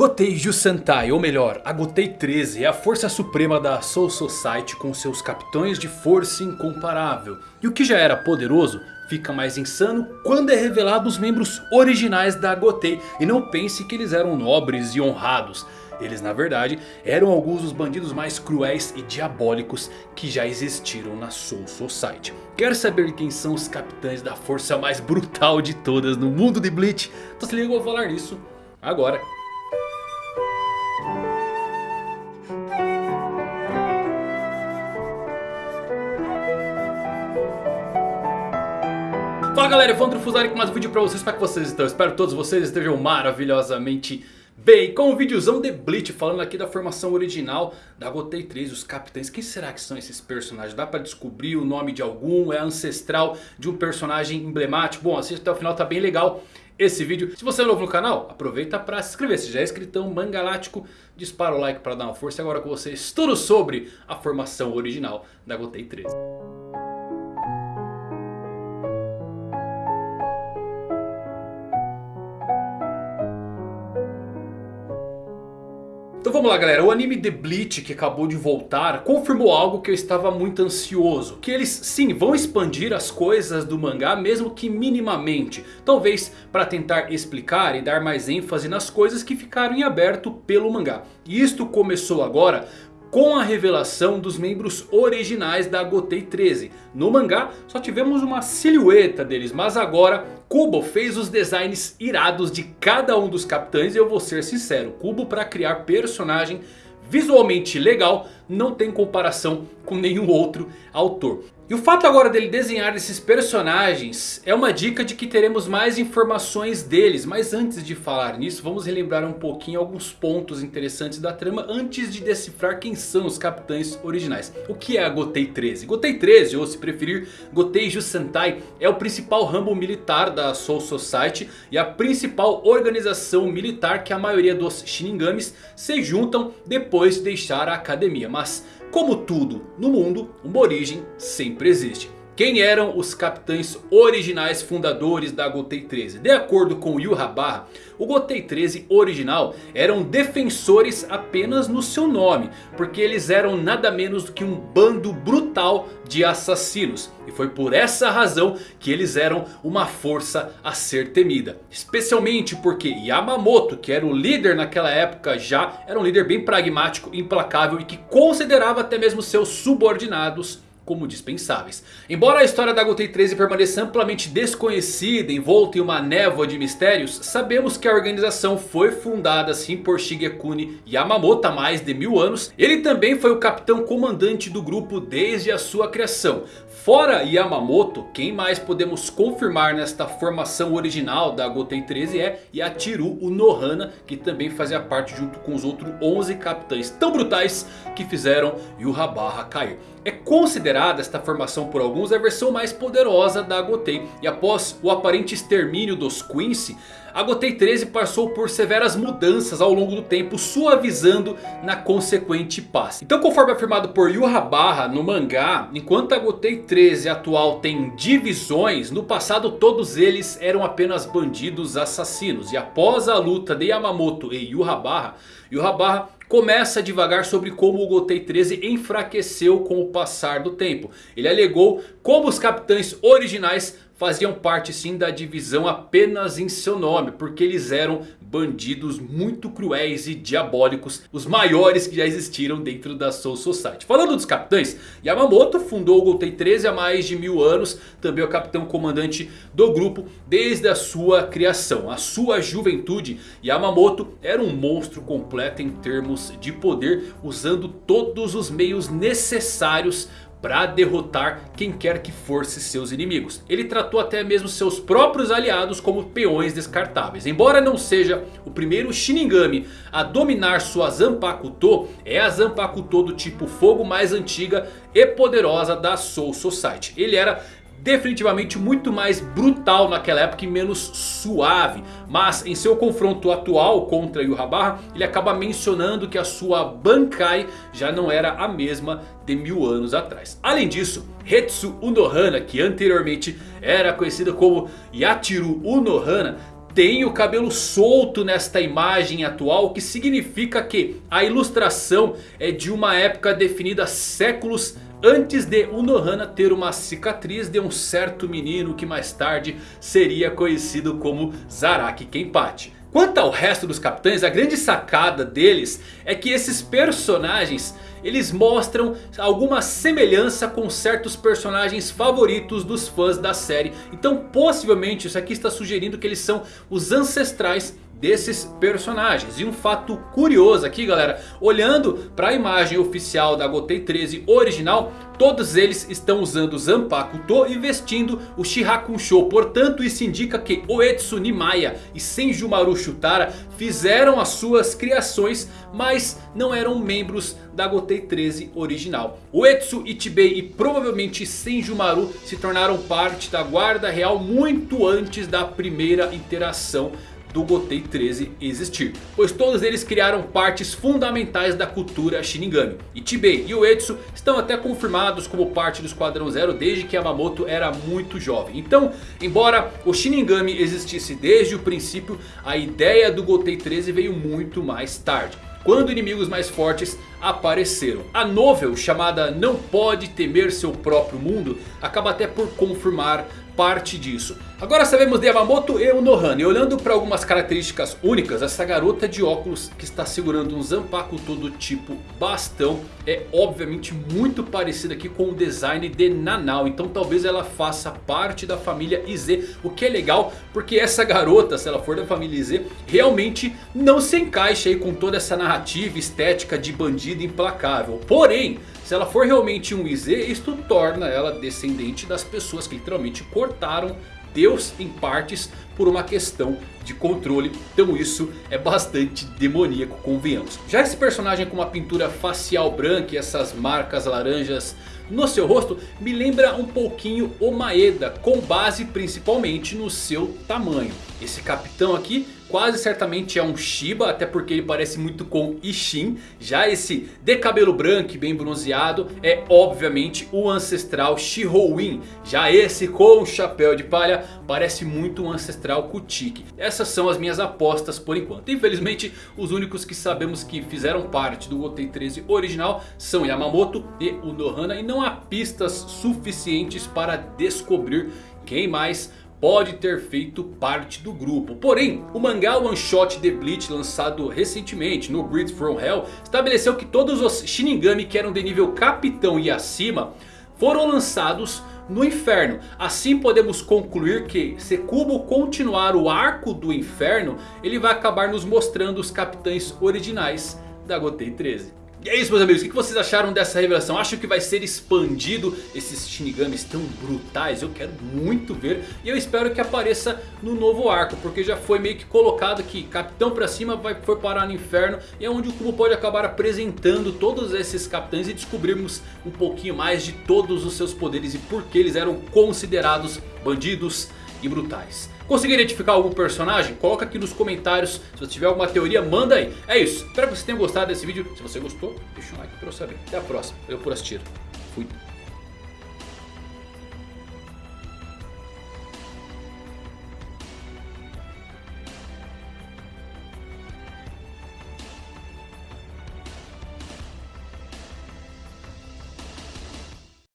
Gotei Jusentai, ou melhor, a Gotei 13 é a força suprema da Soul Society com seus capitães de força incomparável. E o que já era poderoso fica mais insano quando é revelado os membros originais da Gotei. E não pense que eles eram nobres e honrados. Eles na verdade eram alguns dos bandidos mais cruéis e diabólicos que já existiram na Soul Society. Quer saber quem são os capitães da força mais brutal de todas no mundo de Bleach? Então se liga, eu vou falar nisso agora. Fala galera, Evandro Fusari com mais um vídeo pra vocês, como é que vocês estão? Espero que todos vocês estejam maravilhosamente bem Com um videozão de Bleach falando aqui da formação original da Gotei 3, os capitães Quem será que são esses personagens? Dá pra descobrir o nome de algum? É ancestral de um personagem emblemático? Bom, assista até o final, tá bem legal esse vídeo. Se você é novo no canal, aproveita para se inscrever. Se já é inscritão mangalático, dispara o like para dar uma força. Agora com vocês tudo sobre a formação original da Gotei 3. Vamos lá galera, o anime The Bleach que acabou de voltar confirmou algo que eu estava muito ansioso. Que eles sim vão expandir as coisas do mangá mesmo que minimamente. Talvez para tentar explicar e dar mais ênfase nas coisas que ficaram em aberto pelo mangá. E isto começou agora com a revelação dos membros originais da Gotei 13. No mangá só tivemos uma silhueta deles, mas agora Kubo fez os designs irados de cada um dos capitães e eu vou ser sincero, Kubo para criar personagem visualmente legal, não tem comparação com nenhum outro autor. E o fato agora dele desenhar esses personagens é uma dica de que teremos mais informações deles. Mas antes de falar nisso, vamos relembrar um pouquinho alguns pontos interessantes da trama antes de decifrar quem são os capitães originais. O que é a Gotei 13? Gotei 13, ou se preferir Gotei Jusentai, é o principal ramo militar da Soul Society e a principal organização militar que a maioria dos Shinigamis se juntam depois de deixar a academia. Mas como tudo no mundo, uma origem sempre existe. Quem eram os capitães originais fundadores da Gotei 13? De acordo com Yu Habarra, o Gotei 13 original eram defensores apenas no seu nome. Porque eles eram nada menos do que um bando brutal de assassinos. E foi por essa razão que eles eram uma força a ser temida. Especialmente porque Yamamoto, que era o líder naquela época já, era um líder bem pragmático, implacável e que considerava até mesmo seus subordinados como dispensáveis. Embora a história da Gotei 13 permaneça amplamente desconhecida, envolta em uma névoa de mistérios, sabemos que a organização foi fundada sim por Shigekuni Yamamoto há mais de mil anos. Ele também foi o capitão comandante do grupo desde a sua criação. Fora Yamamoto, quem mais podemos confirmar nesta formação original da Gotei 13 é Yachiru Unohana, que também fazia parte junto com os outros 11 capitães tão brutais que fizeram Yuhabarra cair. É considerada esta formação por alguns a versão mais poderosa da Gotei. E após o aparente extermínio dos Quincy, a Gotei 13 passou por severas mudanças ao longo do tempo, suavizando na consequente paz. Então conforme afirmado por Yu Habarra no mangá, enquanto a Gotei 13 atual tem divisões, no passado todos eles eram apenas bandidos assassinos. E após a luta de Yamamoto e Yu Habarra, Yu Habarra começa a divagar sobre como o Gotei 13 enfraqueceu com o passar do tempo. Ele alegou como os capitães originais faziam parte sim da divisão apenas em seu nome. Porque eles eram bandidos muito cruéis e diabólicos. Os maiores que já existiram dentro da Soul Society. Falando dos capitães, Yamamoto fundou o Gotei 13 há mais de mil anos. Também é o capitão comandante do grupo desde a sua criação. A sua juventude, Yamamoto era um monstro completo em termos de poder. Usando todos os meios necessários para derrotar quem quer que fosse seus inimigos. Ele tratou até mesmo seus próprios aliados como peões descartáveis. Embora não seja o primeiro Shinigami a dominar sua Zanpakuto, é a Zanpakuto do tipo fogo mais antiga e poderosa da Soul Society. Ele era definitivamente muito mais brutal naquela época e menos suave. Mas em seu confronto atual contra Yuhabarra, ele acaba mencionando que a sua Bankai já não era a mesma de mil anos atrás. Além disso, Hetsu Unohana, que anteriormente era conhecida como Yachiru Unohana, tem o cabelo solto nesta imagem atual. O que significa que a ilustração é de uma época definida séculos Antes de Unohana ter uma cicatriz de um certo menino que mais tarde seria conhecido como Zaraki Kenpachi. Quanto ao resto dos capitães, a grande sacada deles é que esses personagens eles mostram alguma semelhança com certos personagens favoritos dos fãs da série. Então possivelmente isso aqui está sugerindo que eles são os ancestrais desses personagens. E um fato curioso aqui galera, olhando para a imagem oficial da Gotei 13 original, todos eles estão usando Zanpaku To e vestindo o Shihakunsho. Portanto isso indica que Oetsu Nimaya e Senjumaru Shutara fizeram as suas criações, mas não eram membros da Gotei 13 original. Oetsu, Ichibei e provavelmente Senjumaru se tornaram parte da guarda real muito antes da primeira interação do Gotei 13 existir. Pois todos eles criaram partes fundamentais da cultura Shinigami. Ichibei e Uetsu estão até confirmados como parte do Esquadrão Zero desde que Yamamoto era muito jovem. Então, embora o Shinigami existisse desde o princípio, a ideia do Gotei 13 veio muito mais tarde quando inimigos mais fortes apareceram. A novel chamada Não Pode Temer Seu Próprio Mundo acaba até por confirmar parte disso. Agora sabemos de Yamamoto e Unohana. E olhando para algumas características únicas. Essa garota de óculos que está segurando um Zanpaku todo tipo bastão. É obviamente muito parecida aqui com o design de Nanau. Então talvez ela faça parte da família IZ. O que é legal porque essa garota, se ela for da família IZ. Realmente não se encaixa aí com toda essa narrativa estética de bandido implacável. Porém... Se ela for realmente um IZ, isto torna ela descendente das pessoas que literalmente cortaram Deus em partes por uma questão de controle. Então isso é bastante demoníaco, convenhamos. Já esse personagem com uma pintura facial branca e essas marcas laranjas no seu rosto me lembra um pouquinho o Maeda, com base principalmente no seu tamanho. Esse capitão aqui quase certamente é um Shiba, até porque ele parece muito com Ishin. Já esse de cabelo branco e bem bronzeado é obviamente o ancestral Shihoin. Já esse com chapéu de palha parece muito um ancestral Kutiki. Essas são as minhas apostas por enquanto. Infelizmente os únicos que sabemos que fizeram parte do Gotei 13 original são Yamamoto e Unohana. E não há pistas suficientes para descobrir quem mais pode ter feito parte do grupo. Porém, o mangá One Shot The Bleach lançado recentemente no Breed From Hell estabeleceu que todos os Shinigami que eram de nível capitão e acima foram lançados no inferno. Assim podemos concluir que se Kubo continuar o arco do inferno, ele vai acabar nos mostrando os capitães originais da Gotei 13. E é isso meus amigos, o que vocês acharam dessa revelação? Acham que vai ser expandido esses Shinigamis tão brutais? Eu quero muito ver e eu espero que apareça no novo arco Porque já foi meio que colocado que Capitão pra cima vai, foi parar no inferno E é onde o Kubo pode acabar apresentando todos esses capitães E descobrirmos um pouquinho mais de todos os seus poderes E por que eles eram considerados bandidos e brutais Conseguiu identificar algum personagem? Coloca aqui nos comentários. Se você tiver alguma teoria, manda aí. É isso. Espero que vocês tenham gostado desse vídeo. Se você gostou, deixa um like pra eu saber. Até a próxima. Eu por assistir. Fui.